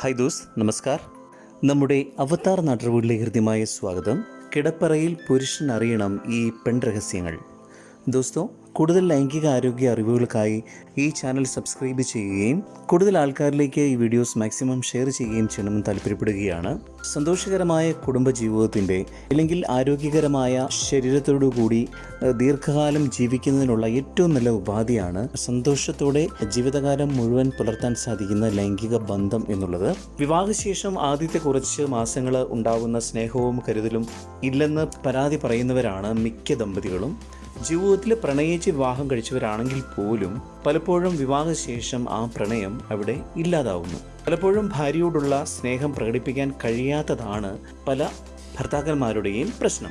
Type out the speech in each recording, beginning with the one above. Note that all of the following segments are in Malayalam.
Hi those. നമസ്കാർ. നമ്മുടെ അവതാർ നാട്ടുവീട്ടിലെ ഹൃദ്യമായ സ്വാഗതം. കിടപ്പറയിൽ പുരുഷൻ അറിയണം ഈ പെൺരഹസ്യങ്ങൾ. ദോസ്തോ കൂടുതൽ ലൈംഗിക ആരോഗ്യ അറിവുകൾക്കായി ഈ ചാനൽ സബ്സ്ക്രൈബ് ചെയ്യുകയും കൂടുതൽ ആൾക്കാരിലേക്ക് ഈ വീഡിയോസ് മാക്സിമം ഷെയർ ചെയ്യുകയും ചെയ്യണമെന്ന് താല്പര്യപ്പെടുകയാണ്. സന്തോഷകരമായ കുടുംബജീവിതത്തിന്റെ അല്ലെങ്കിൽ ആരോഗ്യകരമായ ശരീരത്തോടു കൂടി ദീർഘകാലം ജീവിക്കുന്നതിനുള്ള ഏറ്റവും നല്ല ഉപാധിയാണ് സന്തോഷത്തോടെ ജീവിതകാലം മുഴുവൻ പുലർത്താൻ സാധിക്കുന്ന ലൈംഗിക ബന്ധം എന്നുള്ളത്. വിവാഹശേഷം ആദ്യത്തെ കുറച്ച് മാസങ്ങൾ ഉണ്ടാകുന്ന സ്നേഹവും കരുതലും ഇല്ലെന്ന് പരാതി പറയുന്നവരാണ് മിക്ക ദമ്പതികളും. ജീവിതത്തിൽ പ്രണയിച്ച് വിവാഹം കഴിച്ചവരാണെങ്കിൽ പോലും പലപ്പോഴും വിവാഹശേഷം ആ പ്രണയം അവിടെ ഇല്ലാതാവുന്നു. പലപ്പോഴും ഭാര്യയോടുള്ള സ്നേഹം പ്രകടിപ്പിക്കാൻ കഴിയാത്തതാണ് പല ഭർത്താക്കന്മാരുടെയും പ്രശ്നം.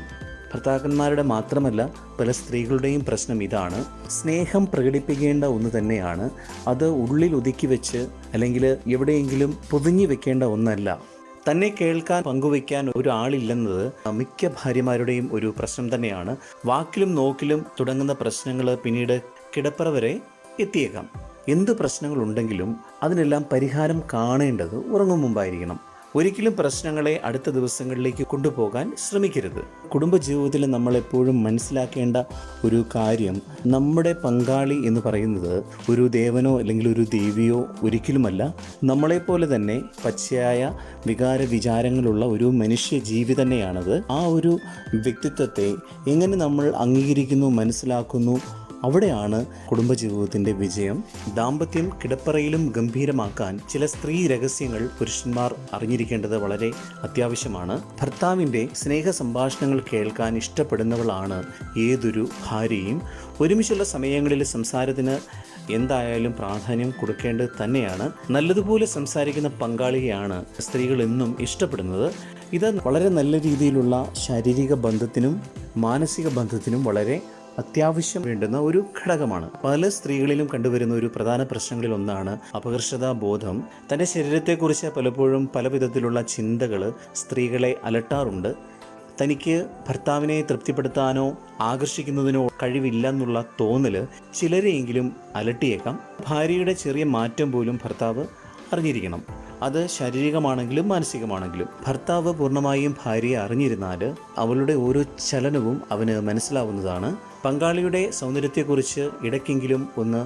ഭർത്താക്കന്മാരുടെ മാത്രമല്ല പല സ്ത്രീകളുടെയും പ്രശ്നം ഇതാണ്. സ്നേഹം പ്രകടിപ്പിക്കേണ്ട ഒന്ന് തന്നെയാണ്. അത് ഉള്ളിൽ ഒതുക്കി വെച്ച് അല്ലെങ്കിൽ എവിടെയെങ്കിലും പൊതിഞ്ഞു വെക്കേണ്ട ഒന്നല്ല. തന്നെ കേൾക്കാൻ പങ്കുവയ്ക്കാൻ ഒരാളില്ലെന്നത് മിക്ക ഭാര്യമാരുടെയും ഒരു പ്രശ്നം തന്നെയാണ്. വാക്കിലും നോക്കിലും തുടങ്ങുന്ന പ്രശ്നങ്ങൾ പിന്നീട് കിടപ്പറ വരെ എത്തിയേക്കാം. എന്ത് പ്രശ്നങ്ങളുണ്ടെങ്കിലും അതിനെല്ലാം പരിഹാരം കാണേണ്ടത് ഉറങ്ങും മുമ്പായിരിക്കണം. ഒരിക്കലും പ്രശ്നങ്ങളെ അടുത്ത ദിവസങ്ങളിലേക്ക് കൊണ്ടുപോകാൻ ശ്രമിക്കരുത്. കുടുംബജീവിതത്തിൽ നമ്മളെപ്പോഴും മനസ്സിലാക്കേണ്ട ഒരു കാര്യം നമ്മുടെ പങ്കാളി എന്ന് പറയുന്നത് ഒരു ദേവനോ അല്ലെങ്കിൽ ഒരു ദേവിയോ ഒരിക്കലുമല്ല. നമ്മളെപ്പോലെ തന്നെ പച്ചയായ വികാര വിചാരങ്ങളുള്ള ഒരു മനുഷ്യ ജീവി തന്നെയാണത്. ആ ഒരു വ്യക്തിത്വത്തെ എങ്ങനെ നമ്മൾ അംഗീകരിക്കുന്നു മനസ്സിലാക്കുന്നു അവിടെയാണ് കുടുംബജീവിതത്തിന്റെ വിജയം. ദാമ്പത്യം കിടപ്പറയിലും ഗംഭീരമാക്കാൻ ചില സ്ത്രീ രഹസ്യങ്ങൾ പുരുഷന്മാർ അറിഞ്ഞിരിക്കേണ്ടത് വളരെ അത്യാവശ്യമാണ്. ഭർത്താവിന്റെ സ്നേഹ സംഭാഷണങ്ങൾ കേൾക്കാൻ ഇഷ്ടപ്പെടുന്നവളാണ് ഏതൊരു ഭാര്യയും. ഒരുമിച്ചുള്ള സമയങ്ങളിൽ സംസാരത്തിന് എന്തായാലും പ്രാധാന്യം കൊടുക്കേണ്ടത് തന്നെയാണ്. നല്ലതുപോലെ സംസാരിക്കുന്ന പങ്കാളിയെയാണ് സ്ത്രീകൾ എന്നും ഇഷ്ടപ്പെടുന്നത്. ഇത് വളരെ നല്ല രീതിയിലുള്ള ശാരീരിക ബന്ധത്തിനും മാനസിക ബന്ധത്തിനും വളരെ അത്യാവശ്യം വേണ്ടുന്ന ഒരു ഘടകമാണ്. പല സ്ത്രീകളിലും കണ്ടുവരുന്ന ഒരു പ്രധാന പ്രശ്നങ്ങളിൽ ഒന്നാണ് അപകർഷതാ ബോധം. തന്റെ ശരീരത്തെക്കുറിച്ച് പലപ്പോഴും പല വിധത്തിലുള്ള ചിന്തകൾ സ്ത്രീകളെ അലട്ടാറുണ്ട്. തനിക്ക് ഭർത്താവിനെ തൃപ്തിപ്പെടുത്താനോ ആകർഷിക്കുന്നതിനോ കഴിവില്ലെന്നുള്ള തോന്നൽ ചിലരെയെങ്കിലും അലട്ടിയേക്കാം. ഭാര്യയുടെ ചെറിയ മാറ്റം പോലും ഭർത്താവ് അറിഞ്ഞിരിക്കണം. അത് ശാരീരികമാണെങ്കിലും മാനസികമാണെങ്കിലും. ഭർത്താവ് പൂർണമായും ഭാര്യയെ അറിഞ്ഞിരുന്നാൽ അവളുടെ ഓരോ ചലനവും അവന് മനസ്സിലാവുന്നതാണ്. പങ്കാളിയുടെ സൗന്ദര്യത്തെക്കുറിച്ച് ഇടയ്ക്കെങ്കിലും ഒന്ന്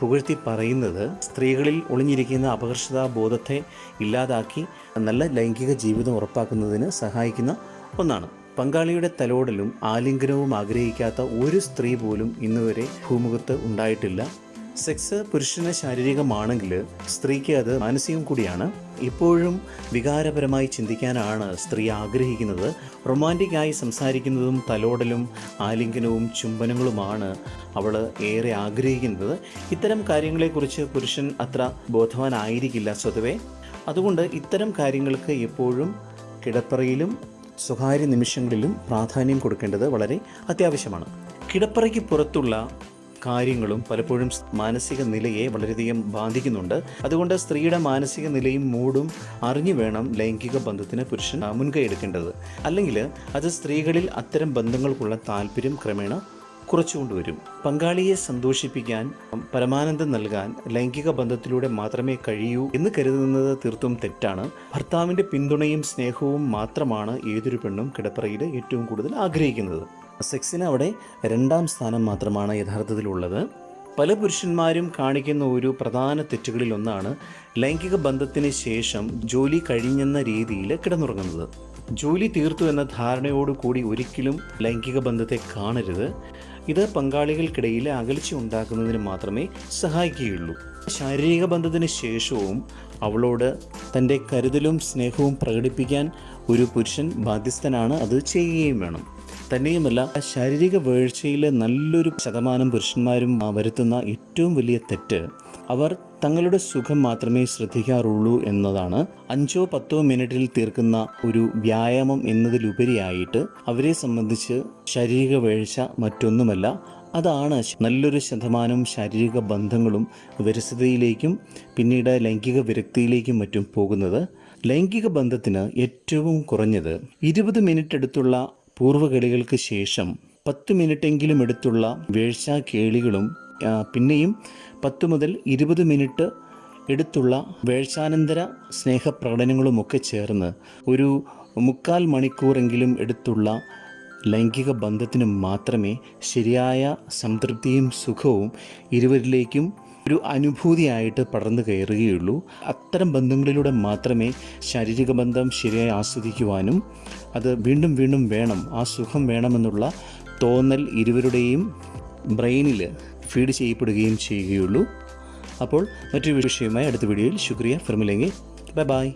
പുകഴ്ത്തി പറയുന്നത് സ്ത്രീകളിൽ ഒളിഞ്ഞിരിക്കുന്ന അപകർഷതാ ബോധത്തെ ഇല്ലാതാക്കി നല്ല ലൈംഗിക ജീവിതം ഉറപ്പാക്കുന്നതിന് സഹായിക്കുന്ന ഒന്നാണ്. പങ്കാളിയുടെ തലോടലും ആലിംഗനവും ആഗ്രഹിക്കാത്ത ഒരു സ്ത്രീ പോലും ഇന്നുവരെ ഭൂമുഖത്ത് ഉണ്ടായിട്ടില്ല. സെക്സ് പുരുഷന് ശാരീരികമാണെങ്കിൽ സ്ത്രീക്ക് അത് മാനസികം കൂടിയാണ്. ഇപ്പോഴും വികാരപരമായി ചിന്തിക്കാനാണ് സ്ത്രീ ആഗ്രഹിക്കുന്നത്. റൊമാന്റിക്കായി സംസാരിക്കുന്നതും തലോടലും ആലിംഗനവും ചുംബനങ്ങളുമാണ് അവൾ ഏറെ ആഗ്രഹിക്കുന്നത്. ഇത്തരം കാര്യങ്ങളെക്കുറിച്ച് പുരുഷൻ അത്ര ബോധവാനായിരിക്കില്ല സ്വതവേ. അതുകൊണ്ട് ഇത്തരം കാര്യങ്ങൾക്ക് എപ്പോഴും കിടപ്പറയിലും സ്വകാര്യ നിമിഷങ്ങളിലും പ്രാധാന്യം കൊടുക്കേണ്ടത് വളരെ അത്യാവശ്യമാണ്. കിടപ്പറയ്ക്ക് പുറത്തുള്ള കാര്യങ്ങളും പലപ്പോഴും മാനസിക നിലയെ വളരെയധികം ബാധിക്കുന്നുണ്ട്. അതുകൊണ്ട് സ്ത്രീയുടെ മാനസിക നിലയും മൂടും അറിഞ്ഞു വേണം ലൈംഗിക ബന്ധത്തിന് പുരുഷൻ മുൻകൈ എടുക്കേണ്ടത്. അല്ലെങ്കിൽ അത് സ്ത്രീകളിൽ അത്തരം ബന്ധങ്ങൾക്കുള്ള താല്പര്യം ക്രമേണ കുറച്ചുകൊണ്ടുവരും പങ്കാളിയെ സന്തോഷിപ്പിക്കാൻ പരമാനന്ദം നൽകാൻ ലൈംഗിക ബന്ധത്തിലൂടെ മാത്രമേ കഴിയൂ എന്ന് കരുതുന്നത് തീർത്തും തെറ്റാണ്. ഭർത്താവിന്റെ പിന്തുണയും സ്നേഹവും മാത്രമാണ് ഏതൊരു പെണ്ണും കിടപ്പറയിൽ ഏറ്റവും കൂടുതൽ ആഗ്രഹിക്കുന്നത്. സെക്സിന് അവിടെ രണ്ടാം സ്ഥാനം മാത്രമാണ് യഥാർത്ഥത്തിലുള്ളത്. പല പുരുഷന്മാരും കാണിക്കുന്ന ഒരു പ്രധാന തെറ്റുകളിൽ ഒന്നാണ് ലൈംഗിക ബന്ധത്തിന് ശേഷം ജോലി കഴിഞ്ഞെന്ന രീതിയിൽ കിടന്നുറങ്ങുന്നത്. ജോലി തീർത്തു എന്ന ധാരണയോടുകൂടി ഒരിക്കലും ലൈംഗിക ബന്ധത്തെ കാണരുത്. ഇത് പങ്കാളികൾക്കിടയിൽ അകൽച്ച ഉണ്ടാക്കുന്നതിന് മാത്രമേ സഹായിക്കുകയുള്ളൂ. ശാരീരിക ബന്ധത്തിന് ശേഷവും അവളോട് തന്റെ കരുതലും സ്നേഹവും പ്രകടിപ്പിക്കാൻ ഒരു പുരുഷൻ ബാധ്യസ്ഥനാണ് അത് ചെയ്യുകയും വേണം. തന്നെയുമല്ല ശാരീരിക വീഴ്ചയിലെ നല്ലൊരു ശതമാനം പുരുഷന്മാരും വരുത്തുന്ന ഏറ്റവും വലിയ തെറ്റ്. അവർ തങ്ങളുടെ സുഖം മാത്രമേ ശ്രദ്ധിക്കാറുള്ളൂ എന്നതാണ്. അഞ്ചോ പത്തോ മിനിറ്റിൽ തീർക്കുന്ന ഒരു വ്യായാമം എന്നതിലുപരിയായിട്ട് അവരെ സംബന്ധിച്ച് ശാരീരിക വീഴ്ച മറ്റൊന്നുമല്ല. അതാണ് നല്ലൊരു ശതമാനം ശാരീരിക ബന്ധങ്ങളും വിരസതയിലേക്കും പിന്നീട് ലൈംഗിക വിരക്തിയിലേക്കും മറ്റും പോകുന്നത്. ലൈംഗിക ബന്ധത്തിന് ഏറ്റവും കുറഞ്ഞത് ഇരുപത് മിനിറ്റ് എടുത്തുള്ള പൂർവകളികൾക്ക് ശേഷം പത്ത് മിനിറ്റെങ്കിലും എടുത്തുള്ള വേഴ്ച കേളികളും പിന്നെയും പത്ത് മുതൽ ഇരുപത് മിനിറ്റ് എടുത്തുള്ള വേഴ്ചാനന്തര സ്നേഹപ്രകടനങ്ങളുമൊക്കെ ചേർന്ന് ഒരു മുക്കാൽ മണിക്കൂറെങ്കിലും എടുത്തുള്ള ലൈംഗിക ബന്ധത്തിന് മാത്രമേ ശരിയായ സംതൃപ്തിയും സുഖവും ഇരുവരിലേക്കും ഒരു അനുഭൂതിയായിട്ട് പടർന്നു കയറുകയുള്ളൂ. അത്തരം ബന്ധങ്ങളിലൂടെ മാത്രമേ ശാരീരിക ബന്ധം ശരിയായി ആസ്വദിക്കുവാനും അത് വീണ്ടും വീണ്ടും വേണം ആ സുഖം വേണമെന്നുള്ള തോന്നൽ ഇരുവരുടെയും ബ്രെയിനിൽ ഫീഡ് ചെയ്യപ്പെടുകയും ചെയ്യുകയുള്ളൂ. അപ്പോൾ മറ്റൊരു വിഷയവുമായി അടുത്ത വീഡിയോയിൽ ശുക്രിയ ഫിർമിലെങ്കിൽ ബൈ ബൈ.